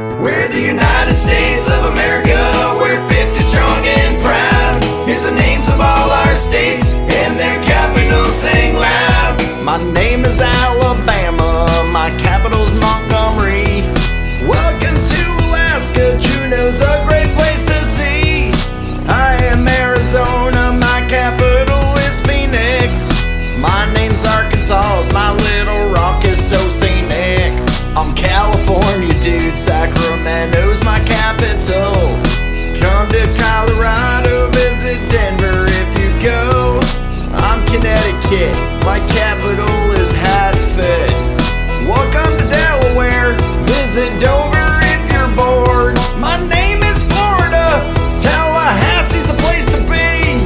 We're the United States of America. We're 50 strong and proud. Here's the names of all our states and their capitals saying loud. My name is Alabama, my capital's Montgomery. Welcome to Alaska, Juneau's a great place to see. I am Arizona, my capital is Phoenix. My name's Arkansas, my Little Rock is so scenic. Sacramento's my capital. Come to Colorado, visit Denver if you go. I'm Connecticut, my capital is Hartford. Welcome to Delaware, visit Dover if you're bored. My name is Florida, Tallahassee's a place to be.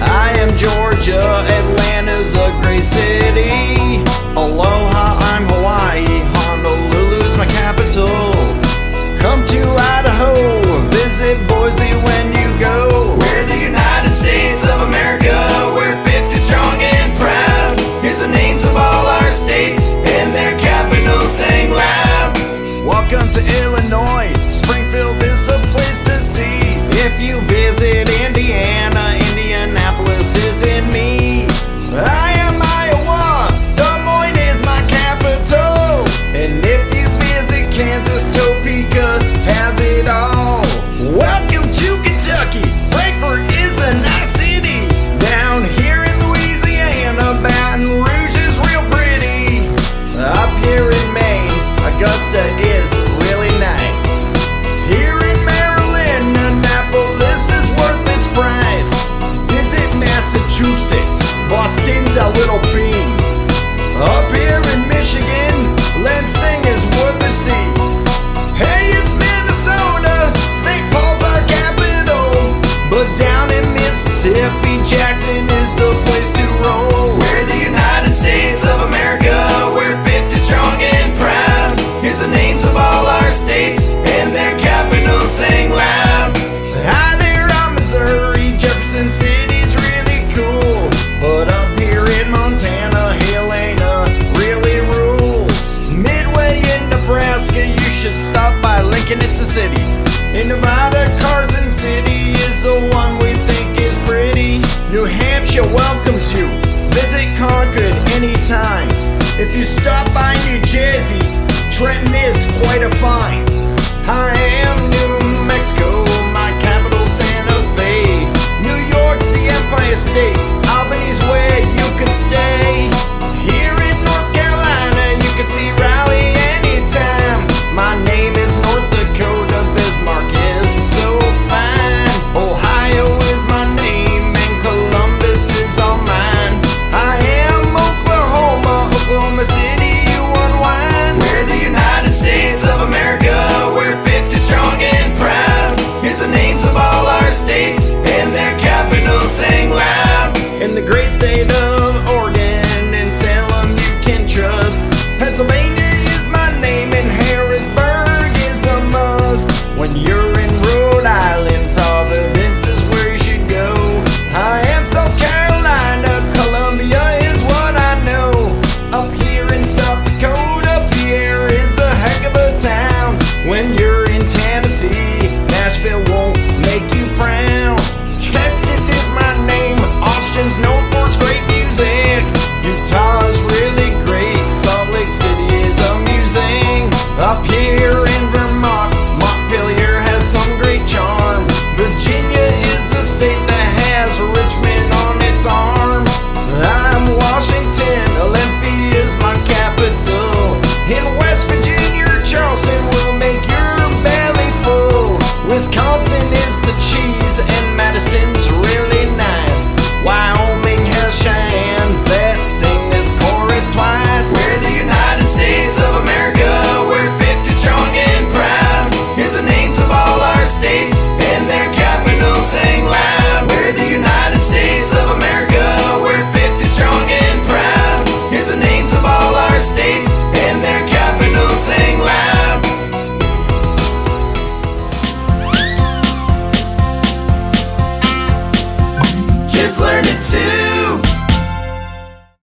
I am Georgia, Atlanta's a great city. Aloha, I'm Hawaii, Honolulu's my capital. Lincoln, it's a city. In Nevada, Carson City is the one we think is pretty. New Hampshire welcomes you. Visit Concord anytime. If you stop by New Jersey, Trenton is quite a find. is the to